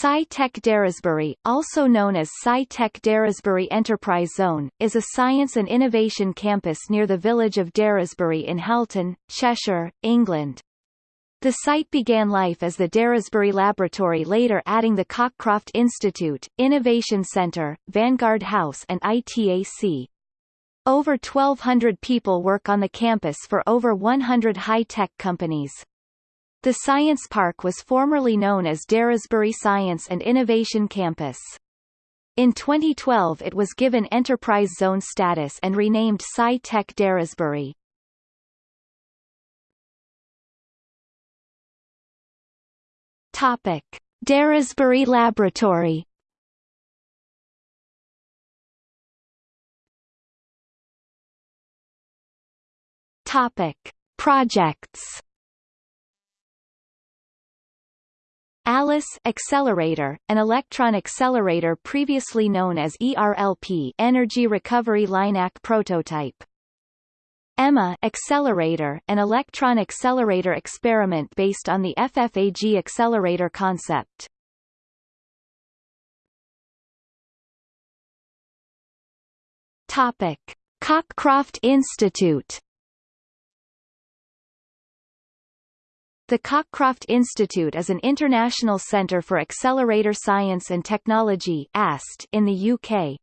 SciTech Daresbury, also known as SciTech Daresbury Enterprise Zone, is a science and innovation campus near the village of Daresbury in Halton, Cheshire, England. The site began life as the Daresbury Laboratory later adding the Cockcroft Institute, Innovation Centre, Vanguard House and ITAC. Over 1,200 people work on the campus for over 100 high-tech companies. The Science Park was formerly known as Daresbury Science and Innovation Campus. In 2012 it was given Enterprise Zone status and renamed Sci-Tech Daresbury. Topic. Daresbury Laboratory Topic. Projects ALICE accelerator, an electron accelerator previously known as ERLP Energy Recovery LINAC prototype. EMMA accelerator, an electron accelerator experiment based on the FFAG accelerator concept. Topic: Cockcroft Institute The Cockcroft Institute is an international centre for accelerator science and technology AST in the UK.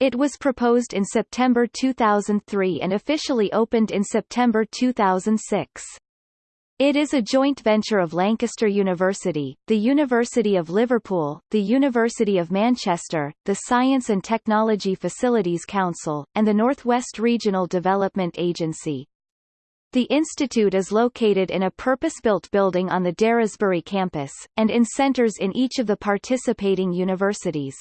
It was proposed in September 2003 and officially opened in September 2006. It is a joint venture of Lancaster University, the University of Liverpool, the University of Manchester, the Science and Technology Facilities Council, and the Northwest Regional Development Agency. The institute is located in a purpose-built building on the Daresbury campus, and in centres in each of the participating universities.